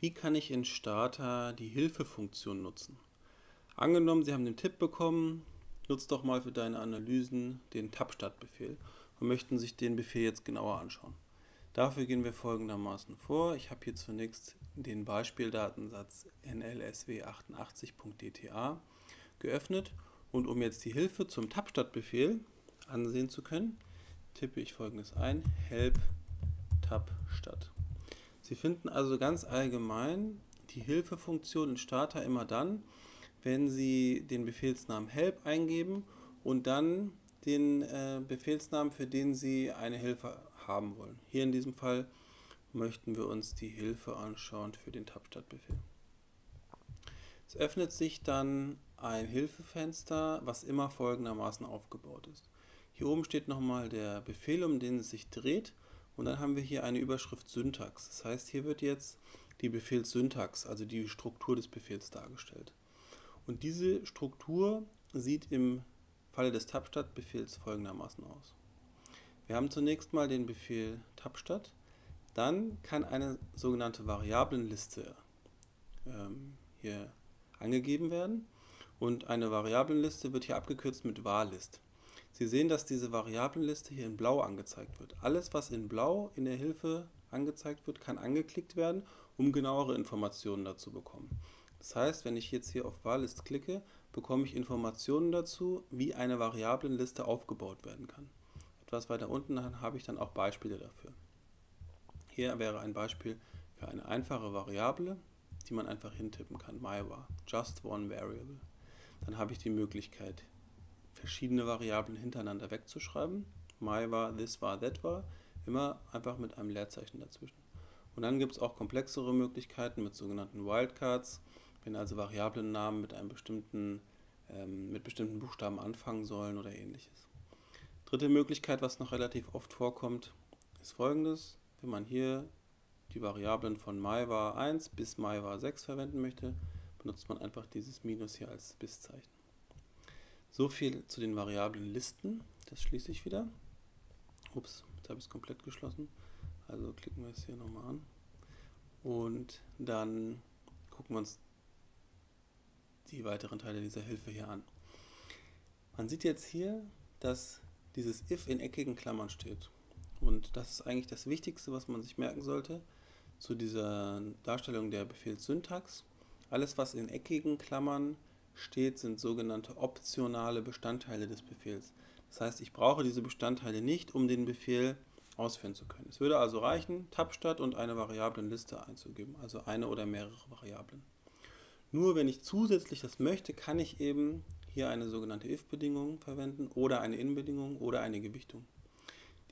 Wie kann ich in Starter die Hilfefunktion nutzen? Angenommen, Sie haben den Tipp bekommen, nutzt doch mal für deine Analysen den Tab-Start-Befehl und möchten sich den Befehl jetzt genauer anschauen. Dafür gehen wir folgendermaßen vor. Ich habe hier zunächst den Beispieldatensatz nlsw88.dta geöffnet und um jetzt die Hilfe zum Tab-Start-Befehl ansehen zu können, tippe ich folgendes ein, help tab stat. Sie finden also ganz allgemein die Hilfefunktion in Starter immer dann, wenn Sie den Befehlsnamen help eingeben und dann den äh, Befehlsnamen, für den Sie eine Hilfe haben wollen. Hier in diesem Fall möchten wir uns die Hilfe anschauen für den Tab-Start-Befehl. Es öffnet sich dann ein Hilfefenster, was immer folgendermaßen aufgebaut ist. Hier oben steht nochmal der Befehl, um den es sich dreht und dann haben wir hier eine Überschrift Syntax. Das heißt, hier wird jetzt die Befehlssyntax, also die Struktur des Befehls dargestellt. Und diese Struktur sieht im Falle des Tabstat-Befehls folgendermaßen aus. Wir haben zunächst mal den Befehl tabstat, dann kann eine sogenannte Variablenliste ähm, hier angegeben werden und eine Variablenliste wird hier abgekürzt mit varlist. Sie sehen, dass diese Variablenliste hier in blau angezeigt wird. Alles, was in blau in der Hilfe angezeigt wird, kann angeklickt werden, um genauere Informationen dazu bekommen. Das heißt, wenn ich jetzt hier auf Varlist klicke, bekomme ich Informationen dazu, wie eine Variablenliste aufgebaut werden kann. Etwas weiter unten habe ich dann auch Beispiele dafür. Hier wäre ein Beispiel für eine einfache Variable, die man einfach hintippen kann, myvar, just one variable. Dann habe ich die Möglichkeit, verschiedene Variablen hintereinander wegzuschreiben. My war, this war, that war. Immer einfach mit einem Leerzeichen dazwischen. Und dann gibt es auch komplexere Möglichkeiten mit sogenannten Wildcards, wenn also Variablennamen mit einem bestimmten, ähm, mit bestimmten Buchstaben anfangen sollen oder ähnliches. Dritte Möglichkeit, was noch relativ oft vorkommt, ist folgendes. Wenn man hier die Variablen von myvar 1 bis myvar 6 verwenden möchte, benutzt man einfach dieses Minus hier als Biszeichen. So viel zu den variablen Listen. Das schließe ich wieder. Ups, jetzt habe ich es komplett geschlossen. Also klicken wir es hier nochmal an. Und dann gucken wir uns die weiteren Teile dieser Hilfe hier an. Man sieht jetzt hier, dass dieses if in eckigen Klammern steht. Und das ist eigentlich das Wichtigste, was man sich merken sollte zu dieser Darstellung der Befehlssyntax. Alles, was in eckigen Klammern steht, sind sogenannte optionale Bestandteile des Befehls. Das heißt, ich brauche diese Bestandteile nicht, um den Befehl ausführen zu können. Es würde also reichen, Tabstadt und eine Variablenliste einzugeben, also eine oder mehrere Variablen. Nur wenn ich zusätzlich das möchte, kann ich eben hier eine sogenannte if-Bedingung verwenden oder eine in-Bedingung oder eine Gewichtung.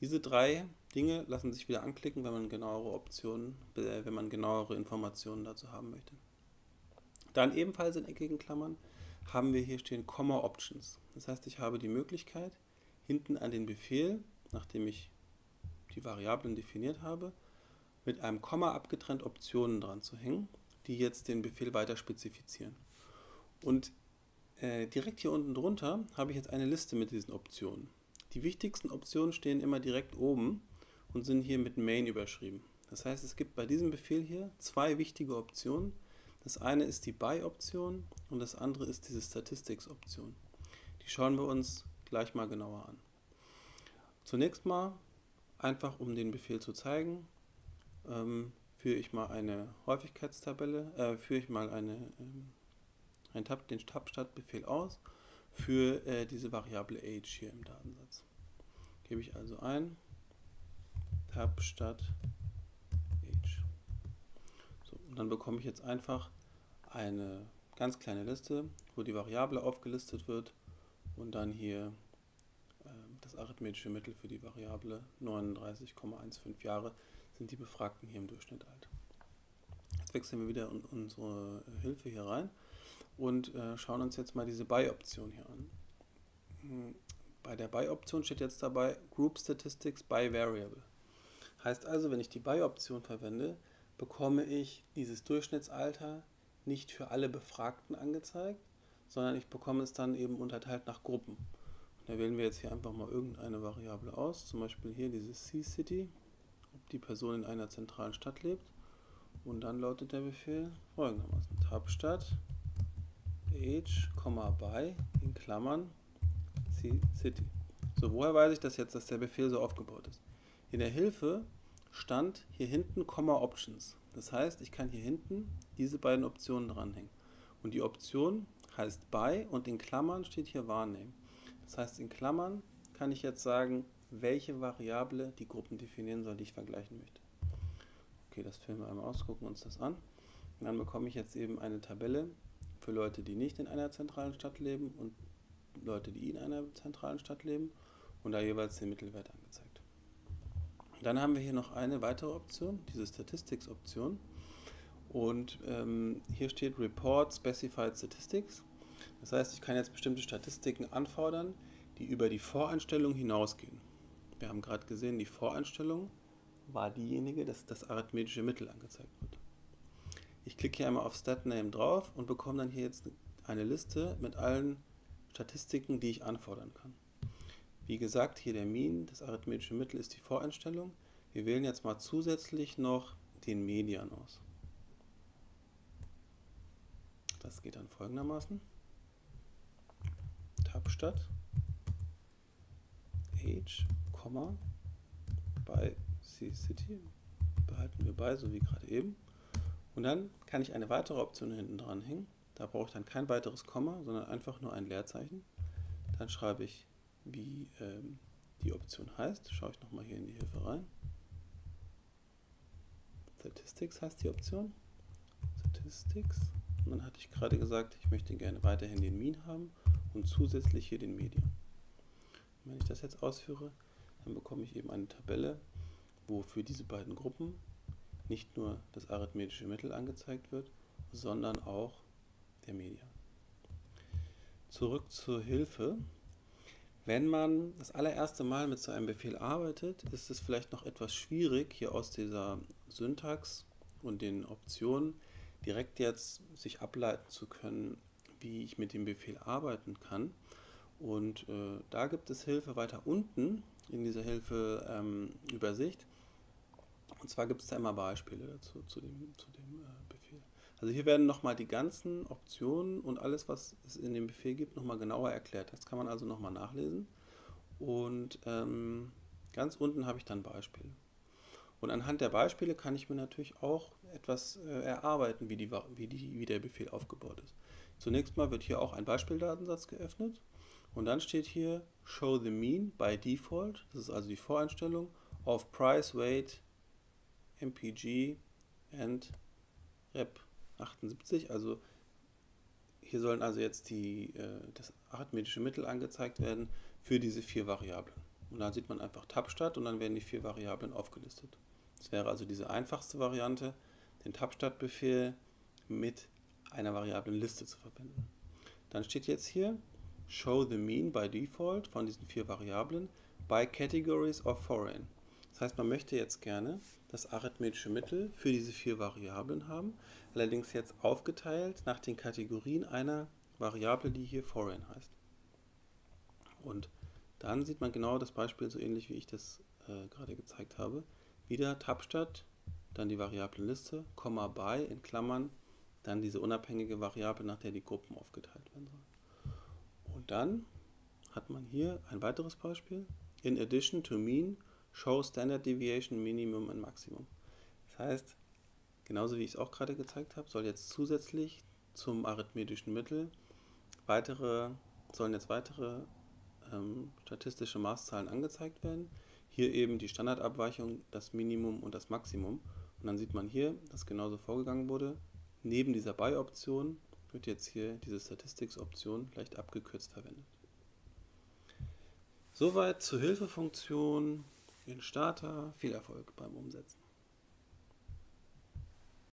Diese drei Dinge lassen sich wieder anklicken, wenn man genauere Optionen, äh, wenn man genauere Informationen dazu haben möchte. Dann ebenfalls in eckigen Klammern haben wir hier stehen Comma Options. Das heißt, ich habe die Möglichkeit, hinten an den Befehl, nachdem ich die Variablen definiert habe, mit einem Komma abgetrennt Optionen dran zu hängen, die jetzt den Befehl weiter spezifizieren. Und äh, direkt hier unten drunter habe ich jetzt eine Liste mit diesen Optionen. Die wichtigsten Optionen stehen immer direkt oben und sind hier mit Main überschrieben. Das heißt, es gibt bei diesem Befehl hier zwei wichtige Optionen, das eine ist die By-Option und das andere ist diese Statistics-Option. Die schauen wir uns gleich mal genauer an. Zunächst mal, einfach um den Befehl zu zeigen, ähm, führe ich mal eine Häufigkeitstabelle, äh, führe ich mal eine, ähm, einen Tab, den Tab-Start-Befehl aus für äh, diese Variable age hier im Datensatz. Gebe ich also ein Dann bekomme ich jetzt einfach eine ganz kleine Liste, wo die Variable aufgelistet wird und dann hier äh, das arithmetische Mittel für die Variable 39,15 Jahre sind die Befragten hier im Durchschnitt alt. Jetzt wechseln wir wieder in unsere Hilfe hier rein und äh, schauen uns jetzt mal diese By-Option hier an. Hm, bei der By-Option steht jetzt dabei Group Statistics by Variable. Heißt also, wenn ich die By-Option verwende, bekomme ich dieses Durchschnittsalter nicht für alle Befragten angezeigt, sondern ich bekomme es dann eben unterteilt nach Gruppen. Und da wählen wir jetzt hier einfach mal irgendeine Variable aus, zum Beispiel hier diese C-City, ob die Person in einer zentralen Stadt lebt. Und dann lautet der Befehl folgendermaßen. Tabstadt age, by in Klammern city. So, woher weiß ich das jetzt, dass der Befehl so aufgebaut ist? In der Hilfe stand hier hinten Komma Options. Das heißt, ich kann hier hinten diese beiden Optionen dranhängen. Und die Option heißt by und in Klammern steht hier wahrnehmen. Das heißt, in Klammern kann ich jetzt sagen, welche Variable die Gruppen definieren soll, die ich vergleichen möchte. Okay, das filmen wir einmal aus, gucken uns das an. Und dann bekomme ich jetzt eben eine Tabelle für Leute, die nicht in einer zentralen Stadt leben und Leute, die in einer zentralen Stadt leben und da jeweils den Mittelwert angezeigt. Dann haben wir hier noch eine weitere Option, diese Statistics-Option. Und ähm, hier steht Report Specified Statistics. Das heißt, ich kann jetzt bestimmte Statistiken anfordern, die über die Voreinstellung hinausgehen. Wir haben gerade gesehen, die Voreinstellung war diejenige, dass das arithmetische Mittel angezeigt wird. Ich klicke hier einmal auf StatName drauf und bekomme dann hier jetzt eine Liste mit allen Statistiken, die ich anfordern kann. Wie gesagt, hier der Mean, das arithmetische Mittel ist die Voreinstellung. Wir wählen jetzt mal zusätzlich noch den Median aus. Das geht dann folgendermaßen. Tabstadt Age, bei C-City behalten wir bei, so wie gerade eben. Und dann kann ich eine weitere Option hinten dran hängen. Da brauche ich dann kein weiteres Komma, sondern einfach nur ein Leerzeichen. Dann schreibe ich, wie ähm, die Option heißt. Schaue ich nochmal hier in die Hilfe rein. Statistics heißt die Option. Statistics. Und dann hatte ich gerade gesagt, ich möchte gerne weiterhin den Mean haben und zusätzlich hier den Median. wenn ich das jetzt ausführe, dann bekomme ich eben eine Tabelle, wo für diese beiden Gruppen nicht nur das arithmetische Mittel angezeigt wird, sondern auch der Median. Zurück zur Hilfe. Wenn man das allererste Mal mit so einem Befehl arbeitet, ist es vielleicht noch etwas schwierig, hier aus dieser Syntax und den Optionen direkt jetzt sich ableiten zu können, wie ich mit dem Befehl arbeiten kann. Und äh, da gibt es Hilfe weiter unten in dieser Hilfeübersicht. Ähm, und zwar gibt es da immer Beispiele dazu, zu dem, zu dem äh. Also hier werden nochmal die ganzen Optionen und alles, was es in dem Befehl gibt, nochmal genauer erklärt. Das kann man also nochmal nachlesen. Und ähm, ganz unten habe ich dann Beispiele. Und anhand der Beispiele kann ich mir natürlich auch etwas äh, erarbeiten, wie, die, wie, die, wie der Befehl aufgebaut ist. Zunächst mal wird hier auch ein Beispieldatensatz geöffnet und dann steht hier Show the Mean by Default, das ist also die Voreinstellung, of Price, Weight, MPG and Rep 78, also hier sollen also jetzt die, äh, das arithmetische Mittel angezeigt werden für diese vier Variablen. Und dann sieht man einfach Tabstadt und dann werden die vier Variablen aufgelistet. Das wäre also diese einfachste Variante, den Tabstadt-Befehl mit einer Variablenliste zu verwenden. Dann steht jetzt hier Show the mean by default von diesen vier Variablen by categories of foreign. Das heißt, man möchte jetzt gerne das arithmetische Mittel für diese vier Variablen haben, allerdings jetzt aufgeteilt nach den Kategorien einer Variable, die hier foreign heißt. Und dann sieht man genau das Beispiel so ähnlich, wie ich das äh, gerade gezeigt habe. Wieder Tabstadt, dann die Variablenliste, Komma by in Klammern, dann diese unabhängige Variable, nach der die Gruppen aufgeteilt werden sollen. Und dann hat man hier ein weiteres Beispiel. In addition to mean, show standard deviation minimum und maximum. Das heißt, genauso wie ich es auch gerade gezeigt habe, soll jetzt zusätzlich zum arithmetischen Mittel weitere, sollen jetzt weitere ähm, statistische Maßzahlen angezeigt werden. Hier eben die Standardabweichung, das Minimum und das Maximum. Und dann sieht man hier, dass genauso vorgegangen wurde. Neben dieser By-Option wird jetzt hier diese Statistics-Option leicht abgekürzt verwendet. Soweit zur Hilfefunktion in Starter. Viel Erfolg beim Umsetzen.